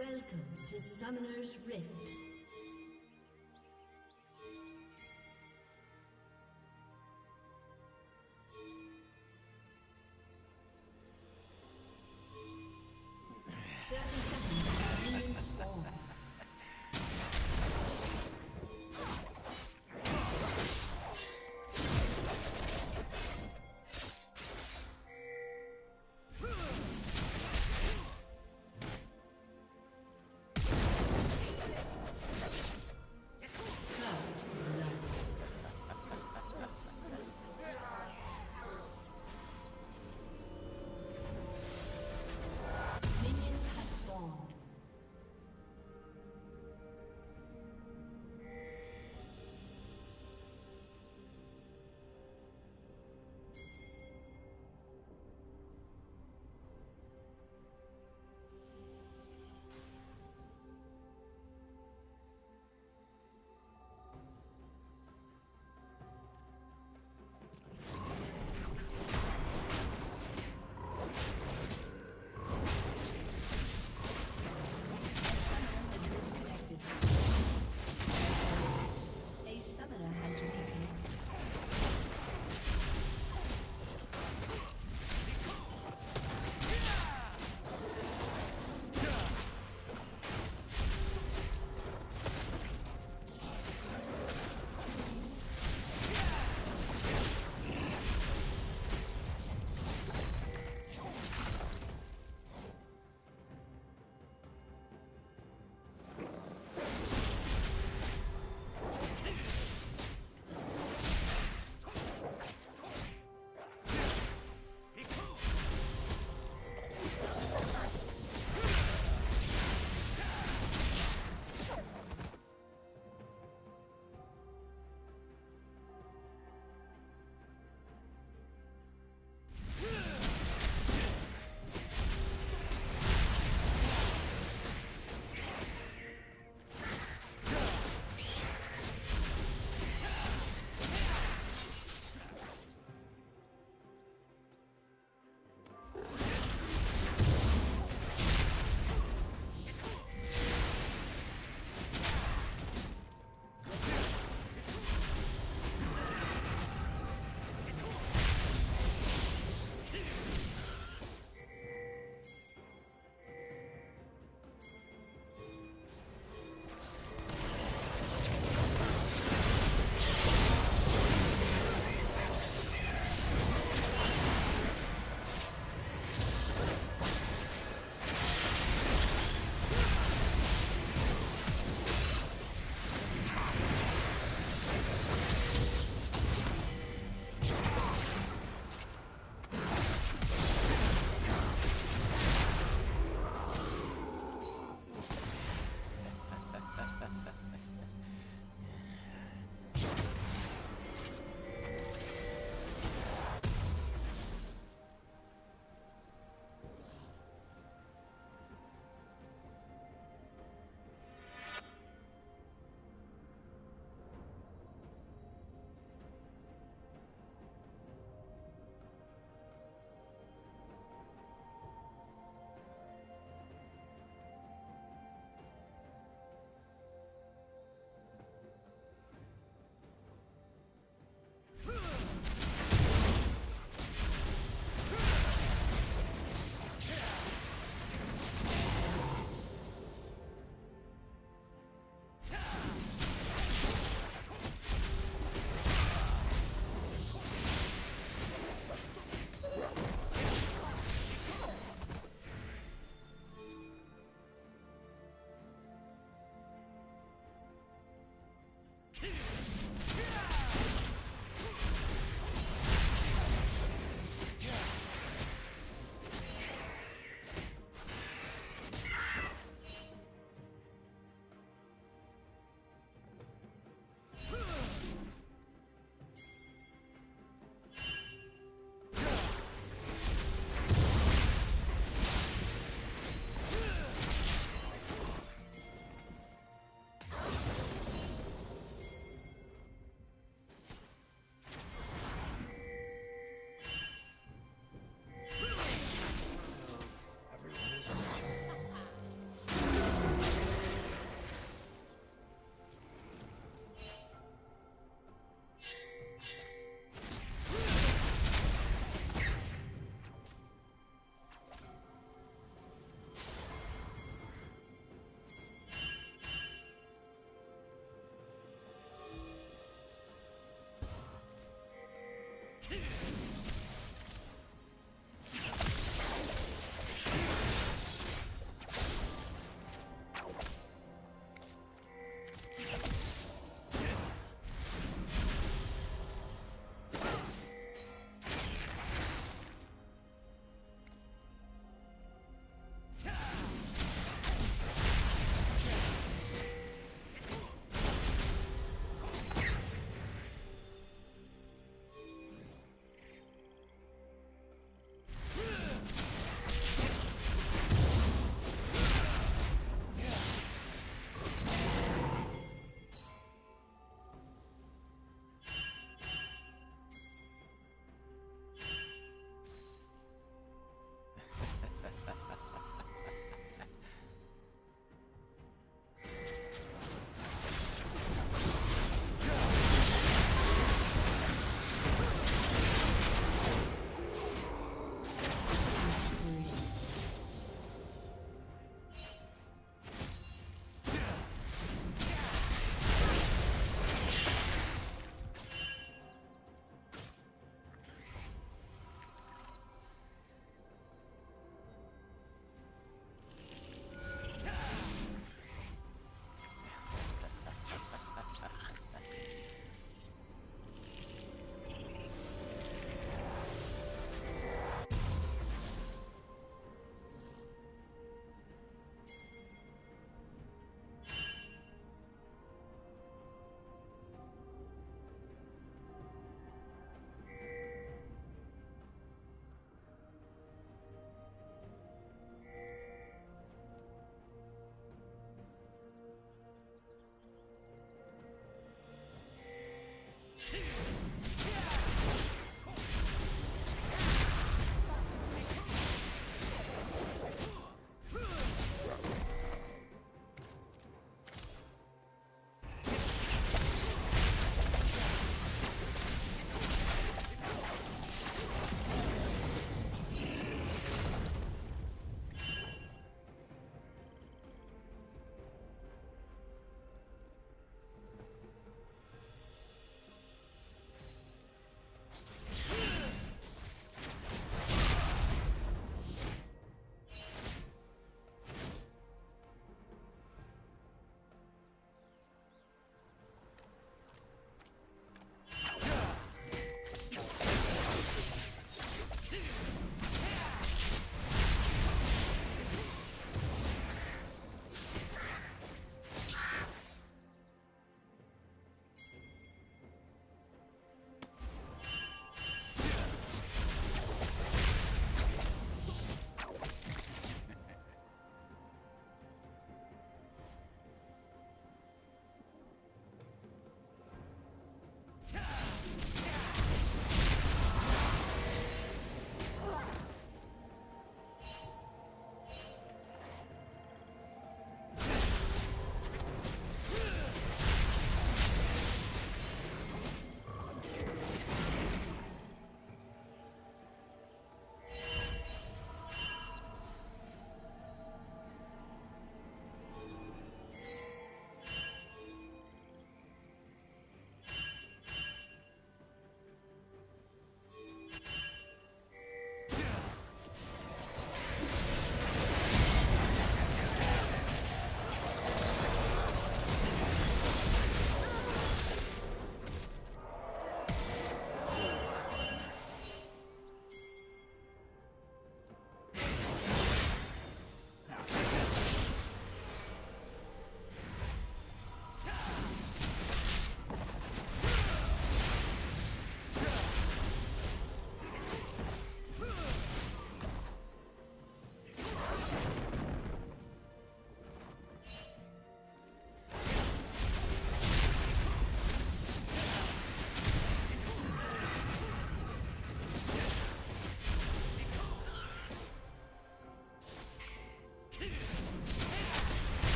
Welcome to Summoner's Rift.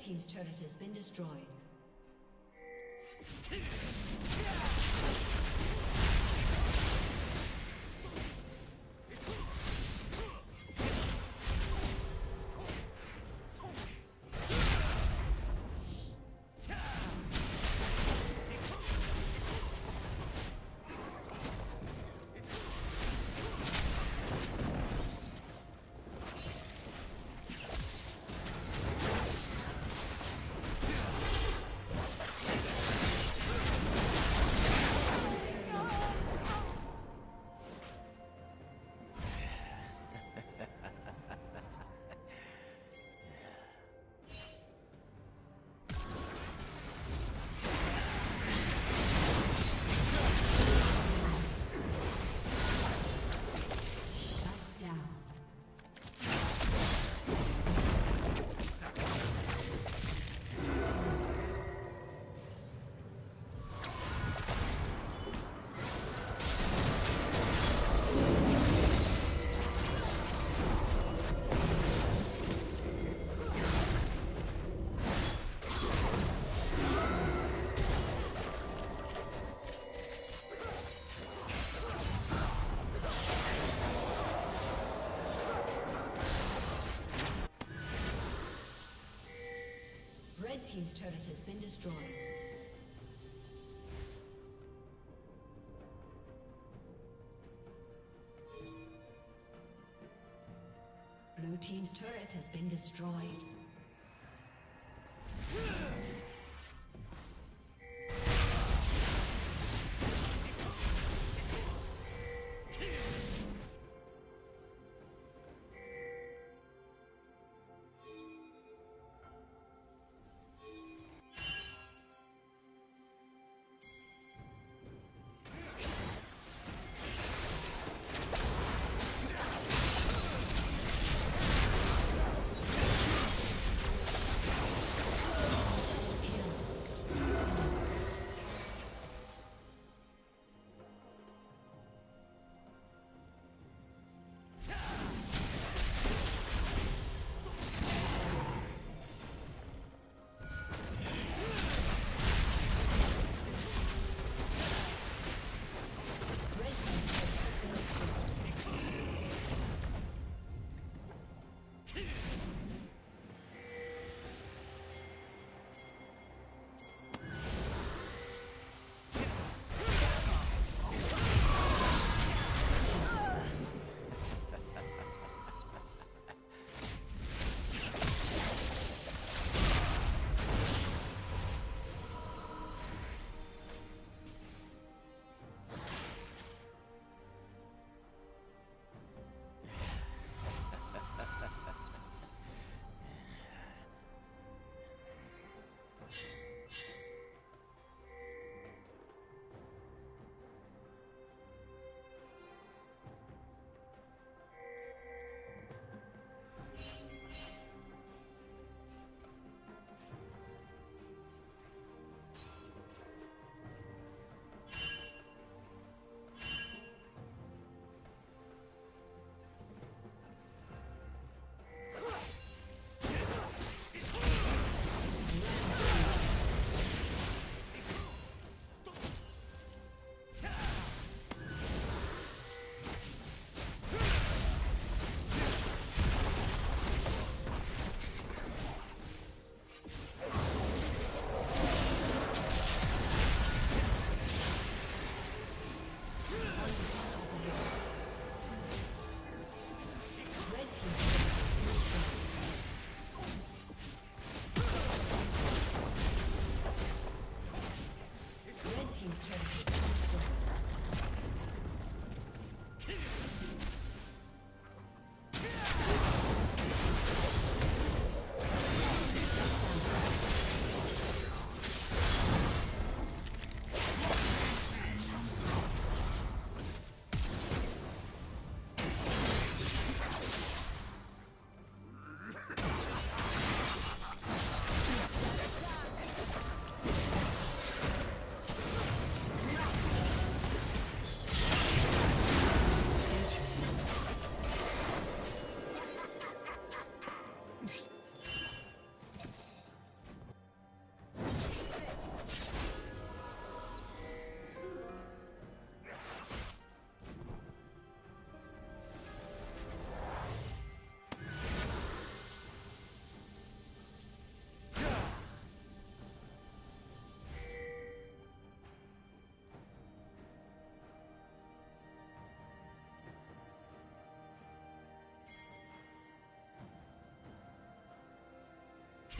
Team's turret has been destroyed. Team's turret has been destroyed. Blue team's turret has been destroyed.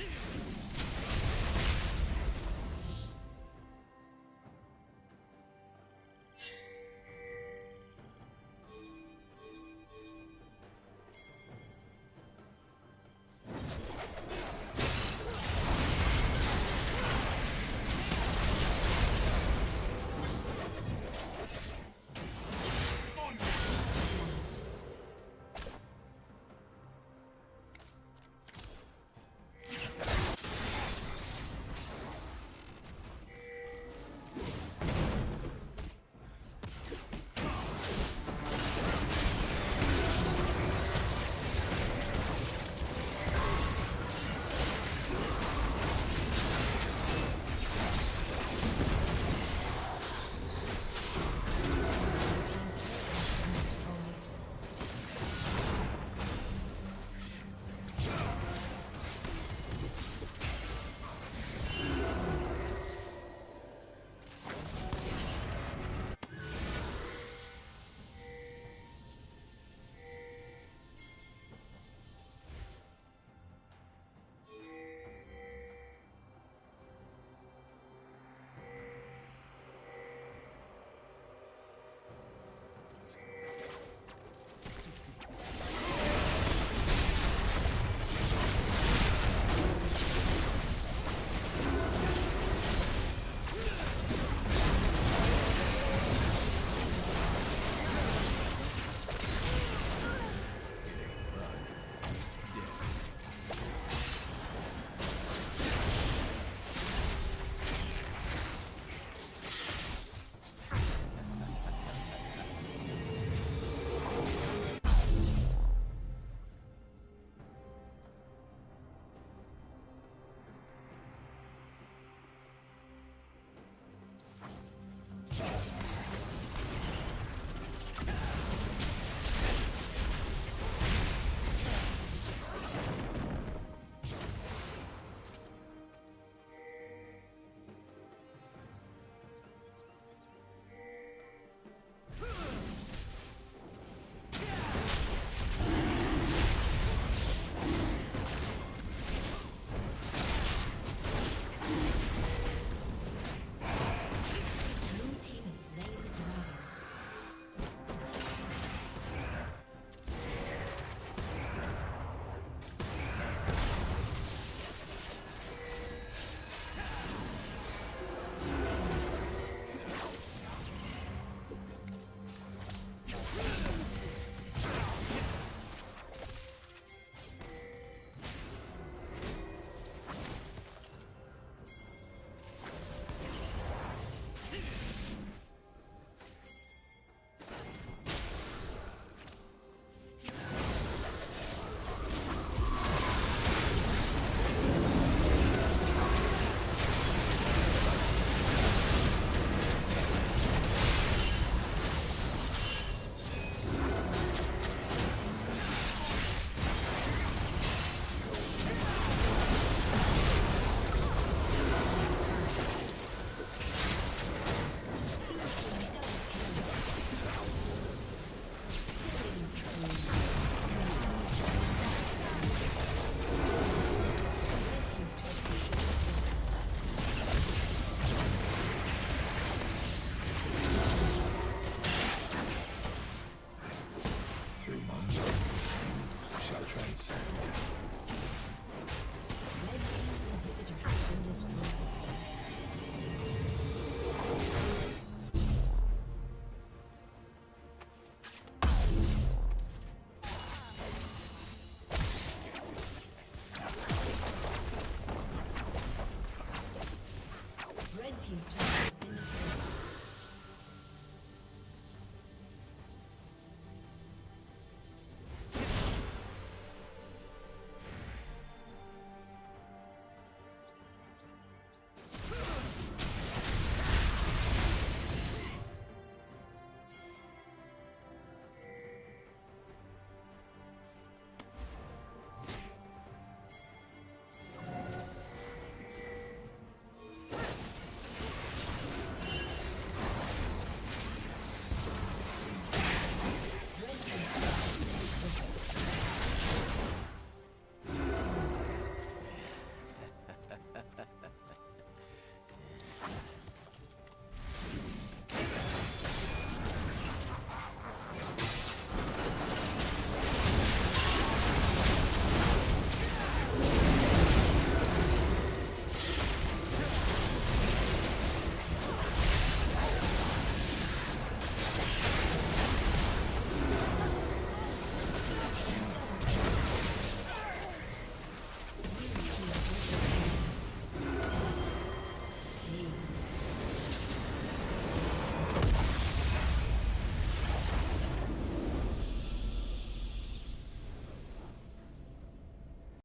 Kill.